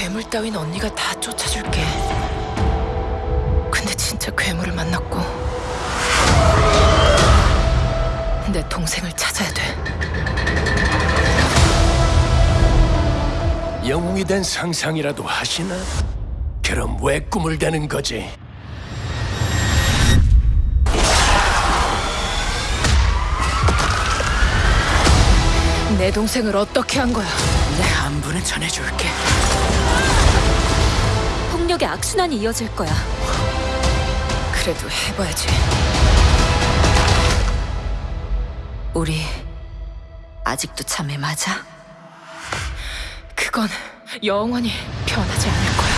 괴물 따윈 언니가 다 쫓아줄게. 근데 진짜 괴물을 만났고 내 동생을 찾아야 돼. 영웅이 된 상상이라도 하시나? 그럼 왜 꿈을 대는 거지? 내 동생을 어떻게 한 거야? 내 안부는 전해줄게. 폭력의 악순환이 이어질 거야. 그래도 해봐야지. 우리 아직도 참에 맞아? 그건 영원히 변하지 않을 거야.